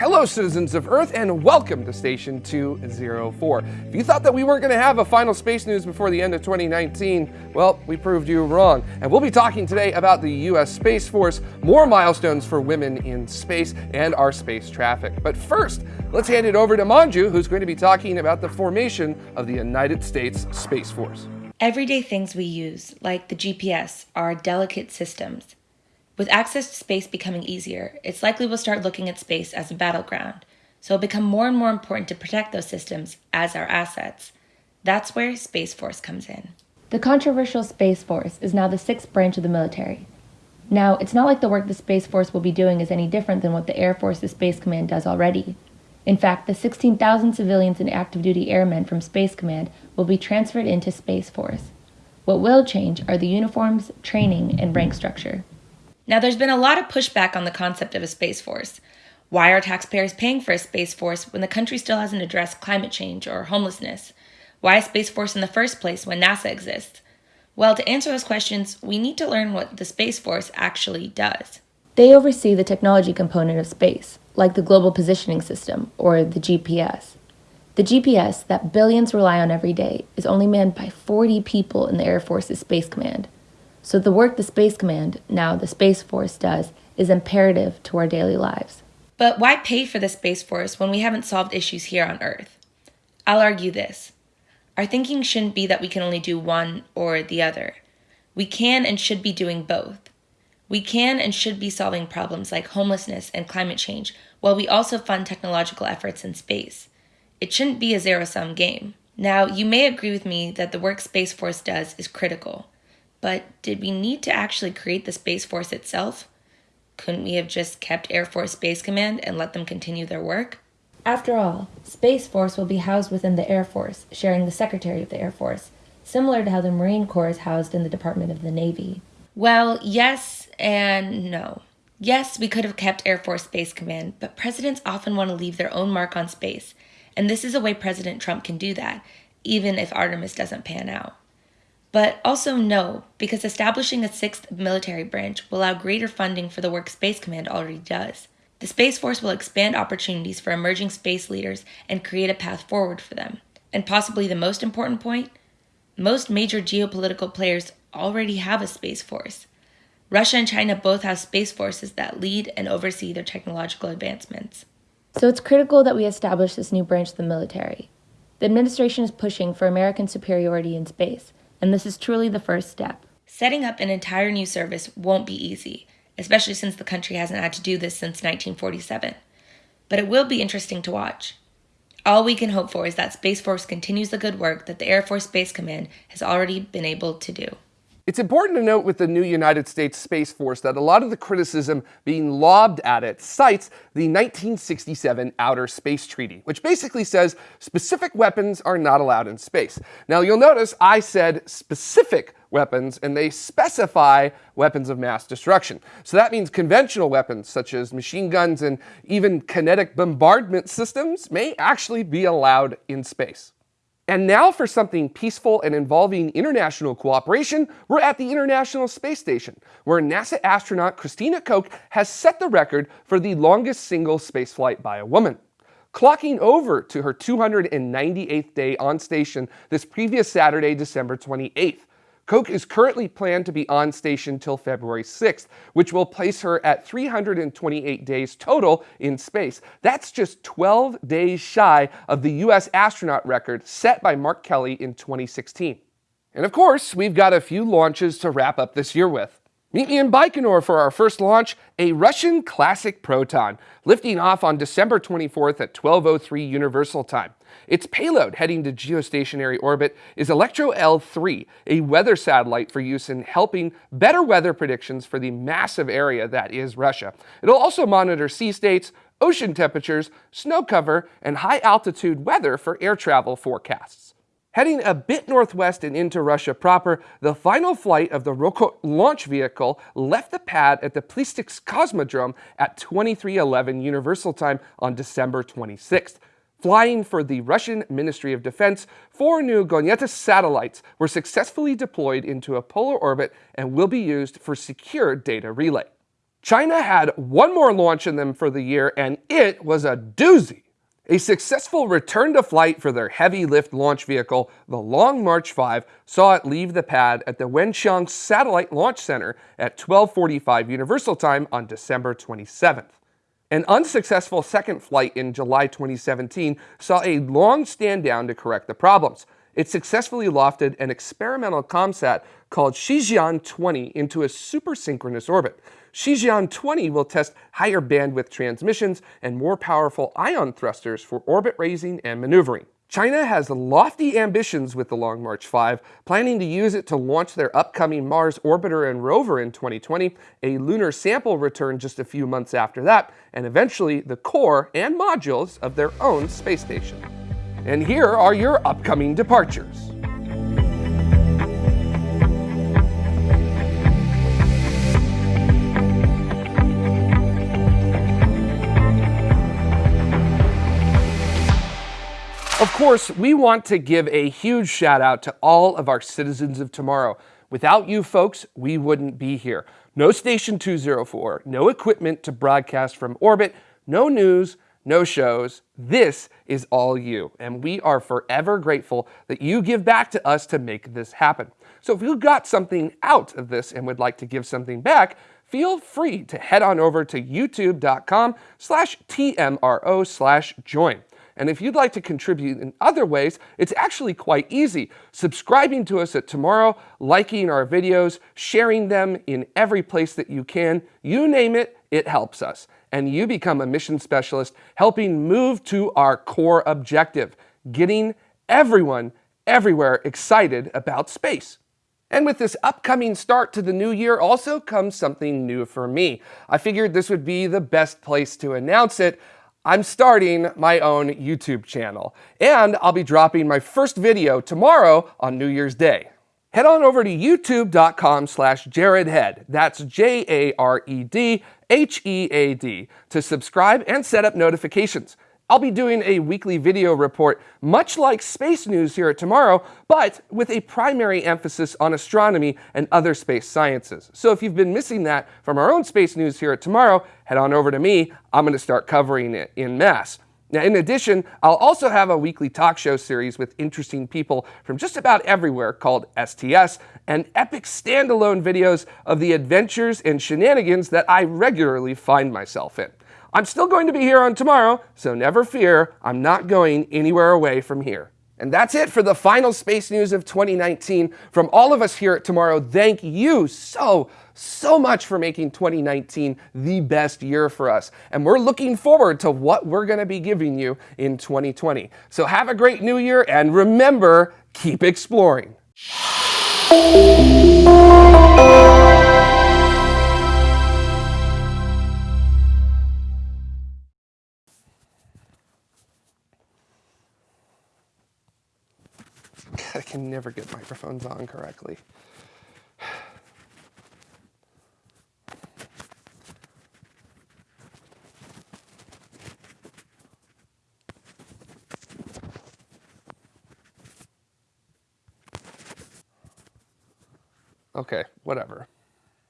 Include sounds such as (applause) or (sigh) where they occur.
Hello, citizens of Earth, and welcome to Station 204. If you thought that we weren't going to have a final space news before the end of 2019, well, we proved you wrong. And we'll be talking today about the U.S. Space Force, more milestones for women in space, and our space traffic. But first, let's hand it over to Manju, who's going to be talking about the formation of the United States Space Force. Everyday things we use, like the GPS, are delicate systems. With access to space becoming easier, it's likely we'll start looking at space as a battleground, so it'll become more and more important to protect those systems as our assets. That's where Space Force comes in. The controversial Space Force is now the sixth branch of the military. Now, it's not like the work the Space Force will be doing is any different than what the Air Force's Space Command does already. In fact, the 16,000 civilians and active duty airmen from Space Command will be transferred into Space Force. What will change are the uniforms, training, and rank structure. Now, there's been a lot of pushback on the concept of a Space Force. Why are taxpayers paying for a Space Force when the country still hasn't addressed climate change or homelessness? Why a Space Force in the first place when NASA exists? Well, to answer those questions, we need to learn what the Space Force actually does. They oversee the technology component of space, like the Global Positioning System, or the GPS. The GPS that billions rely on every day is only manned by 40 people in the Air Force's Space Command, so the work the Space Command, now the Space Force, does is imperative to our daily lives. But why pay for the Space Force when we haven't solved issues here on Earth? I'll argue this. Our thinking shouldn't be that we can only do one or the other. We can and should be doing both. We can and should be solving problems like homelessness and climate change while we also fund technological efforts in space. It shouldn't be a zero sum game. Now, you may agree with me that the work Space Force does is critical. But did we need to actually create the Space Force itself? Couldn't we have just kept Air Force Space Command and let them continue their work? After all, Space Force will be housed within the Air Force, sharing the Secretary of the Air Force, similar to how the Marine Corps is housed in the Department of the Navy. Well, yes and no. Yes, we could have kept Air Force Space Command, but presidents often want to leave their own mark on space, and this is a way President Trump can do that, even if Artemis doesn't pan out. But also no, because establishing a sixth military branch will allow greater funding for the work Space Command already does. The Space Force will expand opportunities for emerging space leaders and create a path forward for them. And possibly the most important point most major geopolitical players already have a Space Force. Russia and China both have space forces that lead and oversee their technological advancements. So it's critical that we establish this new branch of the military. The administration is pushing for American superiority in space and this is truly the first step. Setting up an entire new service won't be easy, especially since the country hasn't had to do this since 1947. But it will be interesting to watch. All we can hope for is that Space Force continues the good work that the Air Force Space Command has already been able to do. It's important to note with the new United States Space Force that a lot of the criticism being lobbed at it cites the 1967 Outer Space Treaty, which basically says specific weapons are not allowed in space. Now you'll notice I said specific weapons and they specify weapons of mass destruction. So that means conventional weapons such as machine guns and even kinetic bombardment systems may actually be allowed in space. And now for something peaceful and involving international cooperation, we're at the International Space Station, where NASA astronaut Christina Koch has set the record for the longest single spaceflight by a woman. Clocking over to her 298th day on station this previous Saturday, December 28th. Koch is currently planned to be on station till February 6th, which will place her at 328 days total in space. That's just 12 days shy of the US astronaut record set by Mark Kelly in 2016. And of course, we've got a few launches to wrap up this year with. Meet me in Baikonur for our first launch, a Russian classic Proton, lifting off on December 24th at 12.03 Universal Time. Its payload heading to geostationary orbit is Elektro L3, a weather satellite for use in helping better weather predictions for the massive area that is Russia. It'll also monitor sea states, ocean temperatures, snow cover, and high altitude weather for air travel forecasts. Heading a bit northwest and into Russia proper, the final flight of the Rokot launch vehicle left the pad at the Plesetsk Cosmodrome at 2311 Universal Time on December 26th. Flying for the Russian Ministry of Defense, four new Gonets satellites were successfully deployed into a polar orbit and will be used for secure data relay. China had one more launch in them for the year, and it was a doozy. A successful return to flight for their heavy lift launch vehicle, the Long March 5, saw it leave the pad at the Wenchang Satellite Launch Center at 12:45 Universal Time on December 27th. An unsuccessful second flight in July 2017 saw a long stand down to correct the problems. It successfully lofted an experimental ComSat called Shijian 20 into a supersynchronous orbit. Shijian 20 will test higher bandwidth transmissions and more powerful ion thrusters for orbit raising and maneuvering. China has lofty ambitions with the Long March 5, planning to use it to launch their upcoming Mars orbiter and rover in 2020, a lunar sample return just a few months after that, and eventually the core and modules of their own space station. And here are your upcoming departures. Of course, we want to give a huge shout out to all of our citizens of tomorrow. Without you folks, we wouldn't be here. No Station 204, no equipment to broadcast from orbit, no news, no shows. This is all you, and we are forever grateful that you give back to us to make this happen. So if you got something out of this and would like to give something back, feel free to head on over to youtube.com slash tmro slash join. And if you'd like to contribute in other ways, it's actually quite easy. Subscribing to us at Tomorrow, liking our videos, sharing them in every place that you can, you name it, it helps us. And you become a mission specialist helping move to our core objective, getting everyone everywhere excited about space. And with this upcoming start to the new year also comes something new for me. I figured this would be the best place to announce it. I'm starting my own YouTube channel, and I'll be dropping my first video tomorrow on New Year's Day. Head on over to youtube.com slash jaredhead, that's J-A-R-E-D-H-E-A-D, to subscribe and set up notifications. I'll be doing a weekly video report, much like Space News here at Tomorrow, but with a primary emphasis on astronomy and other space sciences. So if you've been missing that from our own Space News here at Tomorrow, head on over to me. I'm going to start covering it in mass. Now, in addition, I'll also have a weekly talk show series with interesting people from just about everywhere called STS, and epic standalone videos of the adventures and shenanigans that I regularly find myself in. I'm still going to be here on tomorrow, so never fear, I'm not going anywhere away from here. And that's it for the final space news of 2019. From all of us here at Tomorrow, thank you so, so much for making 2019 the best year for us. And we're looking forward to what we're going to be giving you in 2020. So have a great new year and remember, keep exploring. Never get microphones on correctly. (sighs) Okay, whatever.